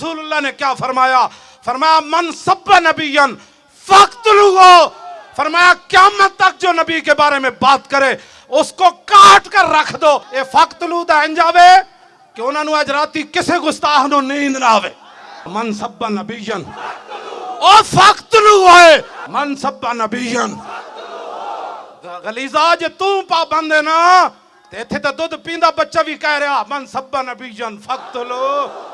रसूलुल्लाह ने क्या फरमाया? फरमाया, मन सब नबीयन फख्तलुगो फरमाया क्या तक जो नबी के बारे में बात करे, उसको काट कर रख दो। ये फख्तलू दा अंजावे, कि उन्होंने अज राती किसे गुस्ताह नींद ना आवे। मन सब नबीयन, ओ फख्तलू है। मन सब नबीन गलीजा जे तू पाबंद है ना इतने तो दुध पींदा बच्चा भी कह रहा, मन सब नबीन फख्त लो।